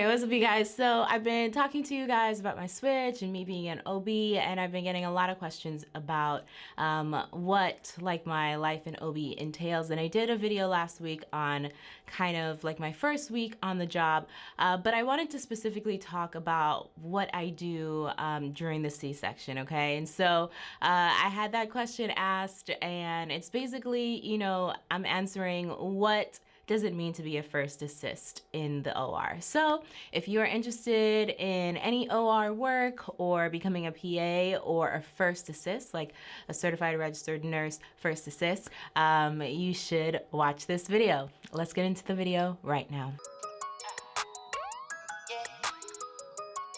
Hi, what's up you guys? So I've been talking to you guys about my switch and me being an OB and I've been getting a lot of questions about um, what like my life in OB entails and I did a video last week on kind of like my first week on the job uh, but I wanted to specifically talk about what I do um, during the C-section, okay? And so uh, I had that question asked and it's basically, you know, I'm answering what does it mean to be a first assist in the OR. So if you are interested in any OR work or becoming a PA or a first assist, like a certified registered nurse first assist, um, you should watch this video. Let's get into the video right now.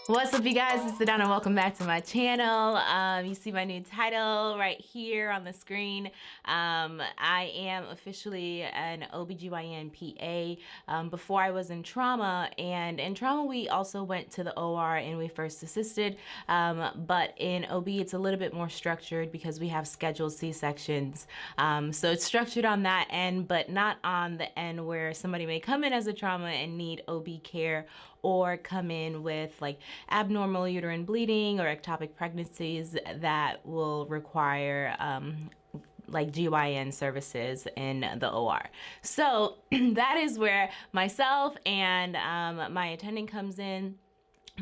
What's up you guys, it's Sedona. Welcome back to my channel. Um, you see my new title right here on the screen. Um, I am officially an OBGYN PA. Um, before I was in trauma and in trauma we also went to the OR and we first assisted. Um, but in OB it's a little bit more structured because we have scheduled C-sections. Um, so it's structured on that end but not on the end where somebody may come in as a trauma and need OB care or come in with like abnormal uterine bleeding or ectopic pregnancies that will require um, like GYN services in the OR. So that is where myself and um, my attending comes in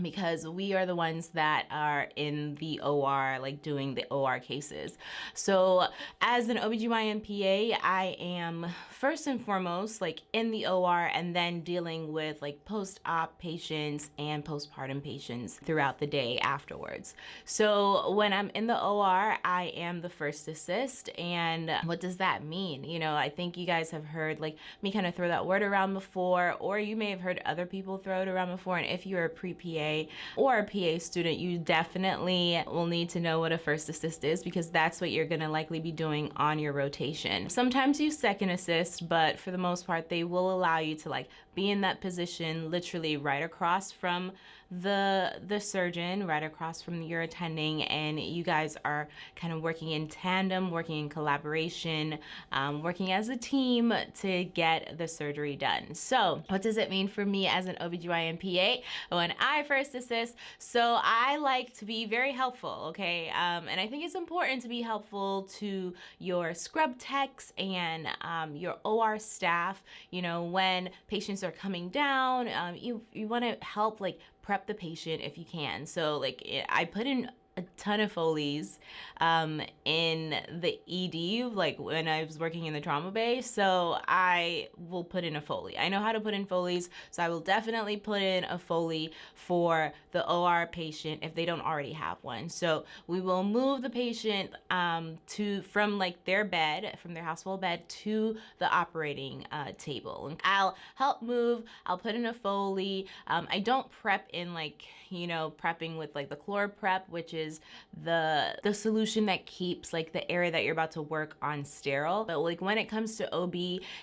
because we are the ones that are in the OR, like doing the OR cases. So as an OBGYN PA, I am first and foremost like in the OR and then dealing with like post-op patients and postpartum patients throughout the day afterwards. So when I'm in the OR, I am the first assist. And what does that mean? You know, I think you guys have heard like me kind of throw that word around before, or you may have heard other people throw it around before. And if you're a pre-PA, or a PA student, you definitely will need to know what a first assist is because that's what you're gonna likely be doing on your rotation. Sometimes you second assist, but for the most part, they will allow you to like be in that position literally right across from the the surgeon right across from your attending and you guys are kind of working in tandem working in collaboration um, working as a team to get the surgery done. So what does it mean for me as an OBGYN PA when I first assist. So I like to be very helpful okay? Um, and I think it's important to be helpful to your scrub techs and um, your OR staff. You know when patients are coming down um, you, you want to help like prep the patient if you can. So like I put in a ton of Foleys um, in the ED, like when I was working in the trauma bay. So I will put in a Foley. I know how to put in Foleys, so I will definitely put in a Foley for the OR patient if they don't already have one. So we will move the patient um, to from like their bed, from their hospital bed to the operating uh, table. I'll help move, I'll put in a Foley. Um, I don't prep in like, you know, prepping with like the ChloraPrep, which is is the the solution that keeps like the area that you're about to work on sterile. But like when it comes to OB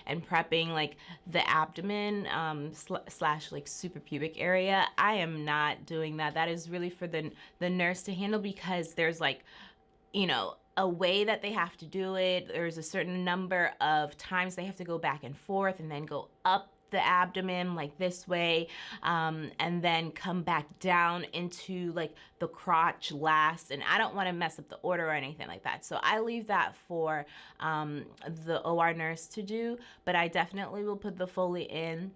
and prepping like the abdomen um, sl slash like suprapubic area, I am not doing that. That is really for the the nurse to handle because there's like, you know, a way that they have to do it. There's a certain number of times they have to go back and forth and then go up the abdomen like this way um, and then come back down into like the crotch last. And I don't want to mess up the order or anything like that. So I leave that for um, the OR nurse to do. But I definitely will put the Foley in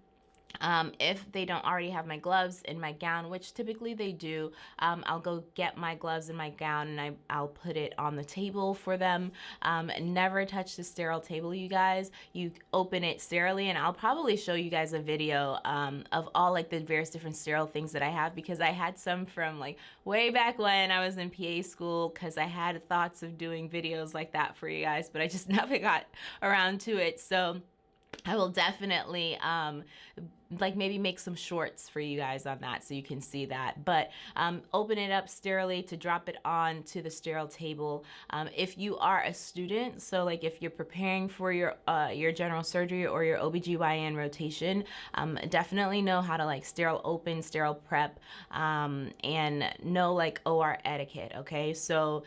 um, if they don't already have my gloves in my gown, which typically they do, um, I'll go get my gloves in my gown and I, I'll put it on the table for them. Um, never touch the sterile table, you guys. You open it sterilely and I'll probably show you guys a video um, of all like the various different sterile things that I have because I had some from like way back when I was in PA school because I had thoughts of doing videos like that for you guys, but I just never got around to it. So I will definitely um, like maybe make some shorts for you guys on that so you can see that. But um, open it up sterilely to drop it on to the sterile table. Um, if you are a student, so like if you're preparing for your uh, your general surgery or your OBGYN rotation, um, definitely know how to like sterile open, sterile prep, um, and know like OR etiquette, okay? So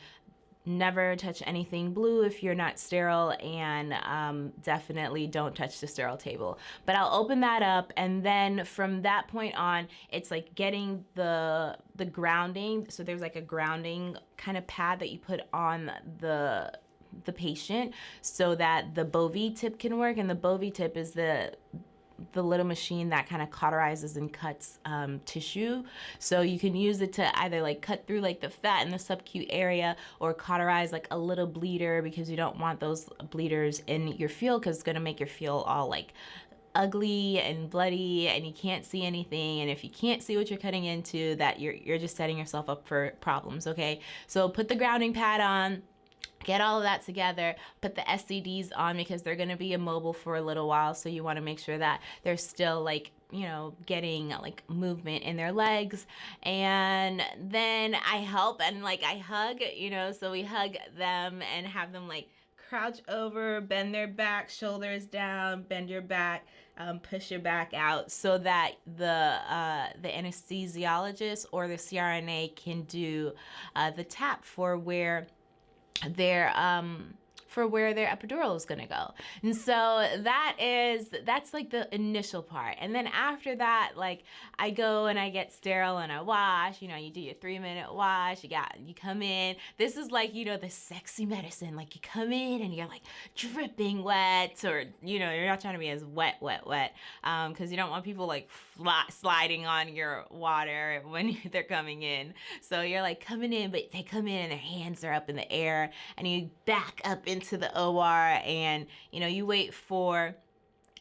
never touch anything blue if you're not sterile and um, definitely don't touch the sterile table. But I'll open that up and then from that point on, it's like getting the the grounding. So there's like a grounding kind of pad that you put on the the patient so that the Bovie tip can work and the Bovie tip is the the little machine that kind of cauterizes and cuts um, tissue. So you can use it to either like cut through like the fat in the sub-Q area or cauterize like a little bleeder because you don't want those bleeders in your field because it's gonna make your field all like ugly and bloody and you can't see anything and if you can't see what you're cutting into that you're, you're just setting yourself up for problems okay so put the grounding pad on get all of that together, put the SCDs on because they're going to be immobile for a little while. So you want to make sure that they're still like you know, getting like movement in their legs. And then I help and like I hug, you know, so we hug them and have them like crouch over, bend their back, shoulders down, bend your back, um, push your back out so that the uh, the anesthesiologist or the CRNA can do uh, the tap for where their um for where their epidural is going to go. And so that is, that's like the initial part. And then after that, like I go and I get sterile and I wash, you know, you do your three minute wash, you got, you come in. This is like, you know, the sexy medicine. Like you come in and you're like dripping wet or, you know, you're not trying to be as wet, wet, wet. Um, cause you don't want people like sliding on your water when they're coming in. So you're like coming in, but they come in and their hands are up in the air and you back up into to the OR and you know you wait for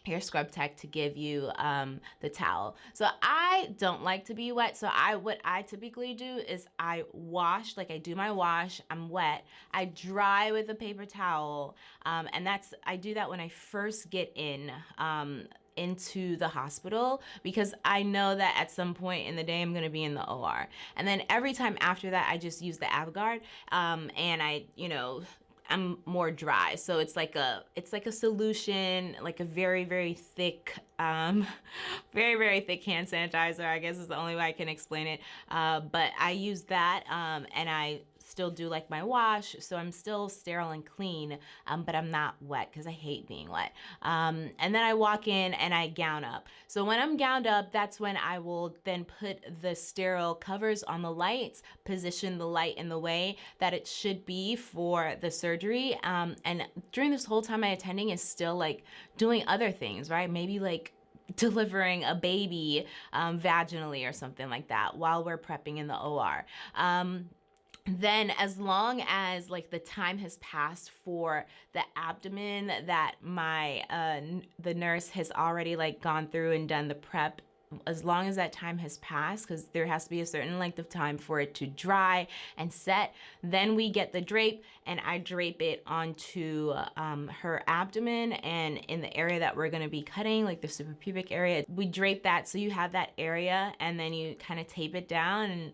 your scrub tech to give you um, the towel. So I don't like to be wet. So I what I typically do is I wash, like I do my wash, I'm wet. I dry with a paper towel. Um, and that's, I do that when I first get in. Um, into the hospital because I know that at some point in the day I'm going to be in the OR. And then every time after that, I just use the Avagard um, and I, you know, I'm more dry. So it's like a it's like a solution, like a very very thick, um, very very thick hand sanitizer. I guess is the only way I can explain it. Uh, but I use that um, and I still do like my wash, so I'm still sterile and clean, um, but I'm not wet because I hate being wet. Um, and then I walk in and I gown up. So when I'm gowned up, that's when I will then put the sterile covers on the lights, position the light in the way that it should be for the surgery. Um, and during this whole time, my attending is still like doing other things, right? Maybe like delivering a baby um, vaginally or something like that while we're prepping in the OR. Um, then as long as like the time has passed for the abdomen that my uh the nurse has already like gone through and done the prep as long as that time has passed, because there has to be a certain length of time for it to dry and set, then we get the drape and I drape it onto um, her abdomen and in the area that we're gonna be cutting, like the suprapubic area, we drape that so you have that area and then you kind of tape it down and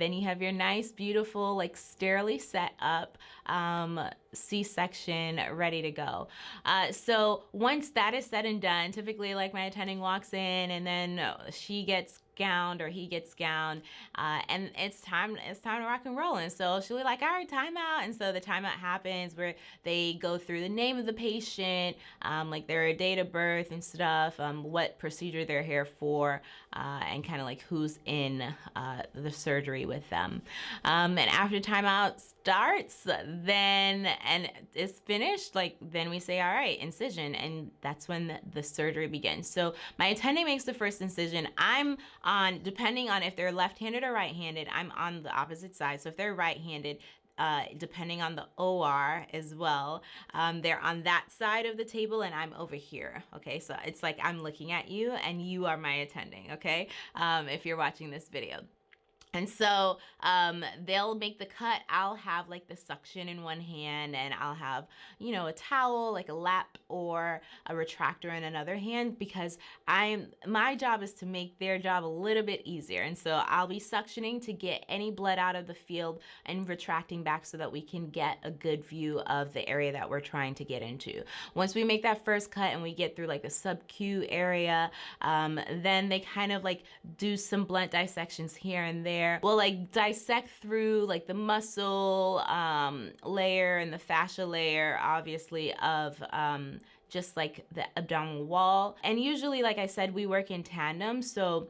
then you have your nice, beautiful, like sterilely set up um, C-section ready to go. Uh, so once that is said and done, typically like my attending walks in and then she gets gowned or he gets gowned uh, and it's time it's time to rock and roll. And so she'll be like all right timeout and so the timeout happens where they go through the name of the patient um, like their date of birth and stuff um, what procedure they're here for uh, and kind of like who's in uh, the surgery with them. Um, and after timeout starts then and is finished like then we say all right incision. And that's when the, the surgery begins. So my attending makes the first incision. I'm on, depending on if they're left-handed or right-handed, I'm on the opposite side. So if they're right-handed, uh, depending on the OR as well. Um, they're on that side of the table and I'm over here. Okay, so it's like I'm looking at you and you are my attending. Okay, um, if you're watching this video. And so um, they'll make the cut. I'll have like the suction in one hand and I'll have, you know, a towel, like a lap or a retractor in another hand because I'm, my job is to make their job a little bit easier. And so I'll be suctioning to get any blood out of the field and retracting back so that we can get a good view of the area that we're trying to get into. Once we make that first cut and we get through like the sub-Q area, um, then they kind of like do some blunt dissections here and there We'll like dissect through like the muscle um, layer and the fascia layer, obviously, of um, just like the abdominal wall. And usually, like I said, we work in tandem. So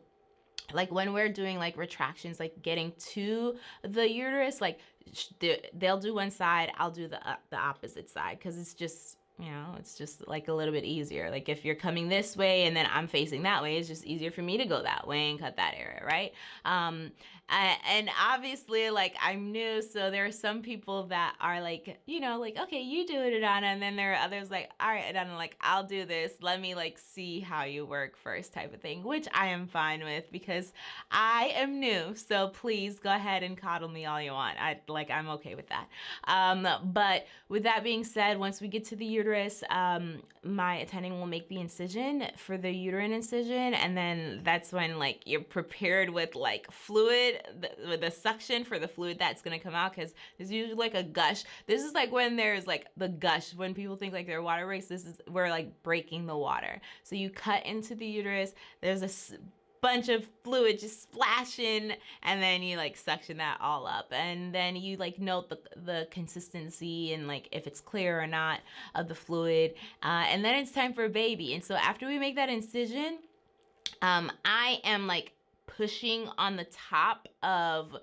like when we're doing like retractions, like getting to the uterus, like they'll do one side, I'll do the, uh, the opposite side. Cause it's just, you know, it's just like a little bit easier. Like if you're coming this way and then I'm facing that way, it's just easier for me to go that way and cut that area, right? Um, and obviously like I'm new, so there are some people that are like, you know, like, okay, you do it, Adana. And then there are others like, all right, Adana, like, I'll do this. Let me like see how you work first type of thing, which I am fine with because I am new. So please go ahead and coddle me all you want. I like, I'm okay with that. Um, but with that being said, once we get to the uterus, um, my attending will make the incision for the uterine incision. And then that's when like you're prepared with like fluid the, the suction for the fluid that's gonna come out because there's usually like a gush. This is like when there's like the gush, when people think like they're water race, this is, we're like breaking the water. So you cut into the uterus, there's a bunch of fluid just splashing and then you like suction that all up and then you like note the, the consistency and like if it's clear or not of the fluid uh, and then it's time for a baby and so after we make that incision um, I am like pushing on the top of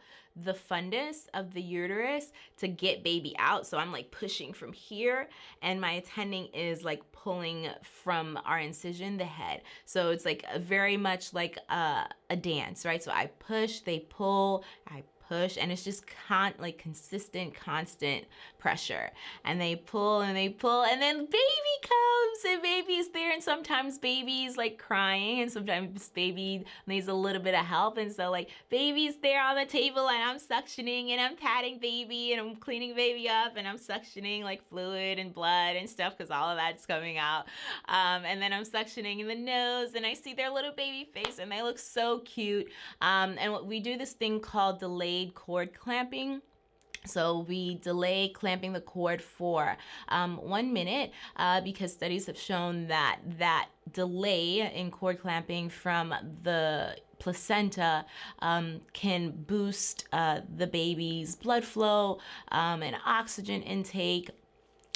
the fundus of the uterus to get baby out. So I'm like pushing from here and my attending is like pulling from our incision, the head. So it's like very much like a, a dance, right? So I push, they pull, I push and it's just con like consistent constant pressure. And they pull and they pull and then baby comes and baby's there and sometimes baby's like crying and sometimes baby needs a little bit of help. And so like baby's there on the table and I'm suctioning and I'm patting baby and I'm cleaning baby up and I'm suctioning like fluid and blood and stuff because all of that's coming out. Um, and then I'm suctioning in the nose and I see their little baby face and they look so cute. Um, and we do this thing called delayed delayed cord clamping. So we delay clamping the cord for um, one minute uh, because studies have shown that that delay in cord clamping from the placenta um, can boost uh, the baby's blood flow um, and oxygen intake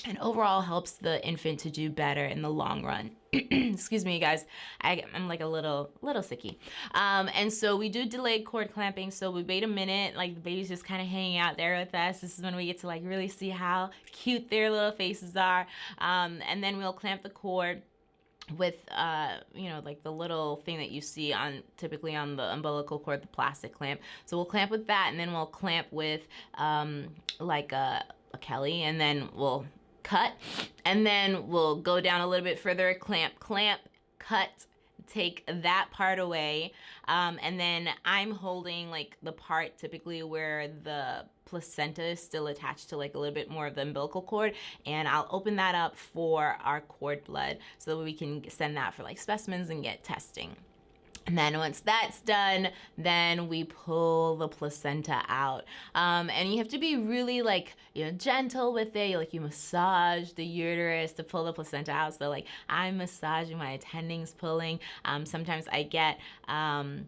and overall helps the infant to do better in the long run. excuse me guys. I, am like a little little sicky. Um, and so we do delayed cord clamping so we wait a minute. Like the baby's just kind of hanging out there with us. This is when we get to like really see how cute their little faces are. Um, and then we'll clamp the cord with uh you know like the little thing that you see on typically on the umbilical cord the plastic clamp. So we'll clamp with that and then we'll clamp with um like a, a kelly and then we'll cut, and then we'll go down a little bit further, clamp, clamp, cut, take that part away um, and then I'm holding like the part typically where the placenta is still attached to like a little bit more of the umbilical cord and I'll open that up for our cord blood so that we can send that for like specimens and get testing. And then once that's done, then we pull the placenta out. Um, and you have to be really like, you know, gentle with it. Like you massage the uterus to pull the placenta out. So like I'm massaging, my attending's pulling. Um, sometimes I get, um,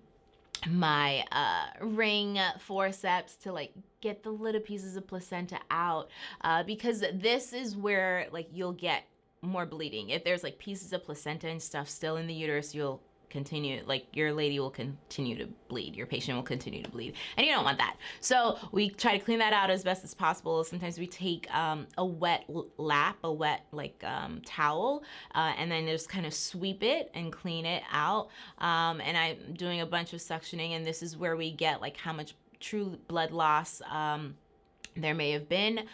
my uh, ring forceps to like get the little pieces of placenta out uh, because this is where like you'll get more bleeding. If there's like pieces of placenta and stuff still in the uterus, you'll continue, like your lady will continue to bleed, your patient will continue to bleed, and you don't want that. So we try to clean that out as best as possible. Sometimes we take um, a wet lap, a wet like um, towel, uh, and then just kind of sweep it and clean it out. Um, and I'm doing a bunch of suctioning, and this is where we get like how much true blood loss um, there may have been.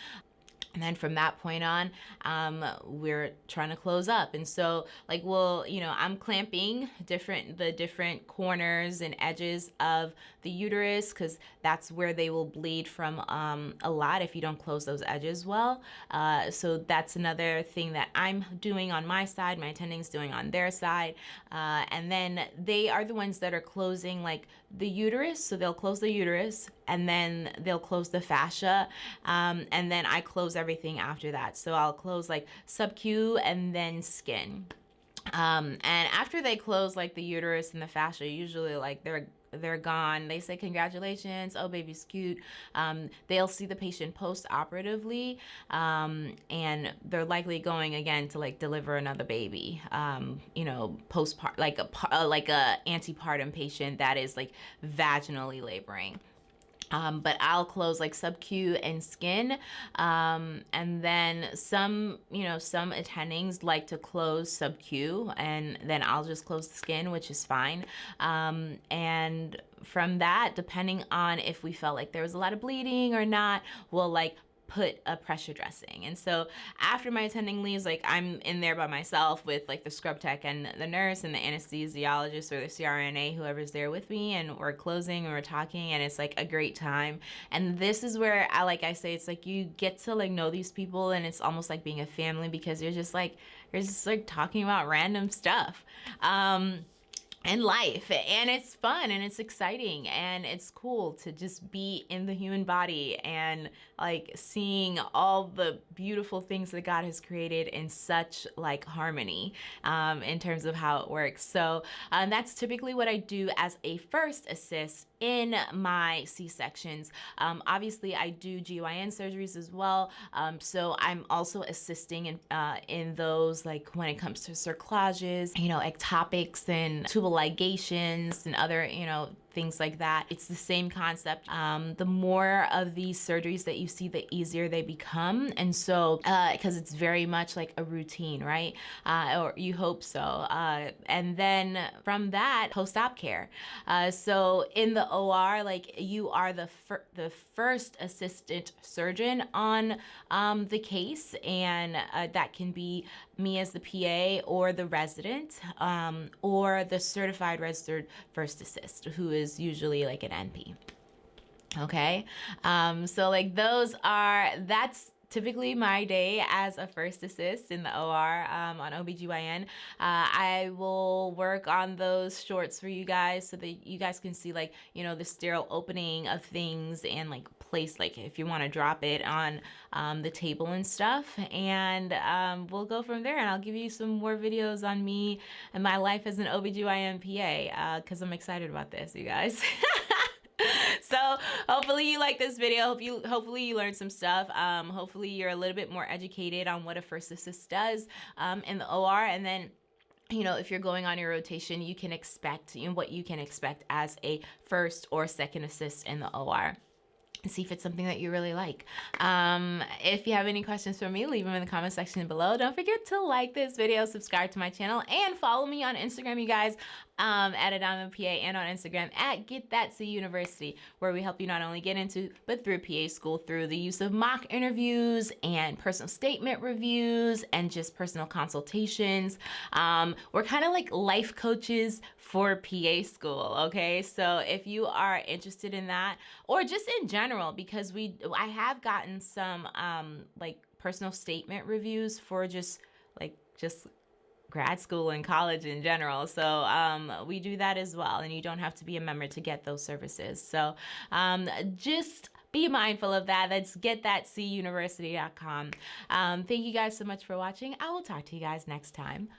And then from that point on, um, we're trying to close up. And so like, well, you know, I'm clamping different, the different corners and edges of the uterus because that's where they will bleed from um, a lot if you don't close those edges well. Uh, so that's another thing that I'm doing on my side, my attending's doing on their side. Uh, and then they are the ones that are closing like the uterus. So they'll close the uterus and then they'll close the fascia. Um, and then I close everything after that. So I'll close like sub-Q and then skin. Um, and after they close like the uterus and the fascia, usually like they're they're gone. They say congratulations, oh baby's cute. Um, they'll see the patient post operatively, um, and they're likely going again to like deliver another baby. Um, you know, postpart like a like a antepartum patient that is like vaginally laboring. Um, but I'll close like sub-Q and skin. Um, and then some, you know, some attendings like to close sub-Q and then I'll just close the skin, which is fine. Um, and from that, depending on if we felt like there was a lot of bleeding or not, we'll like put a pressure dressing. And so after my attending leaves, like I'm in there by myself with like the scrub tech and the nurse and the anesthesiologist or the CRNA, whoever's there with me, and we're closing and we're talking, and it's like a great time. And this is where I like I say it's like you get to like know these people, and it's almost like being a family because you're just like you're just like talking about random stuff. Um, and life and it's fun and it's exciting and it's cool to just be in the human body and like seeing all the beautiful things that God has created in such like harmony um, in terms of how it works. So um, that's typically what I do as a first assist in my C-sections. Um, obviously, I do GYN surgeries as well, um, so I'm also assisting in, uh, in those like when it comes to cerclages, you know, ectopics and tubal ligations and other, you know, things like that. It's the same concept. Um, the more of these surgeries that you see, the easier they become. And so, because uh, it's very much like a routine, right? Uh, or you hope so. Uh, and then from that, post-op care. Uh, so in the OR, like you are the, fir the first assistant surgeon on um, the case. And uh, that can be me as the PA or the resident um, or the certified registered first assist who is usually like an NP. Okay, um, so like those are, that's typically my day as a first assist in the OR um, on OBGYN. Uh, I will work on those shorts for you guys so that you guys can see like, you know, the sterile opening of things and like place, like if you want to drop it on um, the table and stuff. And um, we'll go from there and I'll give you some more videos on me and my life as an OBGYN PA because uh, I'm excited about this, you guys. so hopefully you like this video hope you hopefully you learned some stuff um, hopefully you're a little bit more educated on what a first assist does um, in the OR and then you know, if you're going on your rotation, you can expect you know, what you can expect as a first or second assist in the OR see if it's something that you really like. Um, if you have any questions for me, leave them in the comment section below. Don't forget to like this video, subscribe to my channel, and follow me on Instagram, you guys um, at Adama PA and on Instagram at Get That C University, where we help you not only get into but through PA school through the use of mock interviews and personal statement reviews and just personal consultations. Um, we're kind of like life coaches for PA school, okay? So if you are interested in that, or just in general, because we I have gotten some um, like personal statement reviews for just like just grad school and college in general. So um, we do that as well. And you don't have to be a member to get those services. So um, just be mindful of that. Let's get That's getthatcuniversity.com. Um, thank you guys so much for watching. I will talk to you guys next time.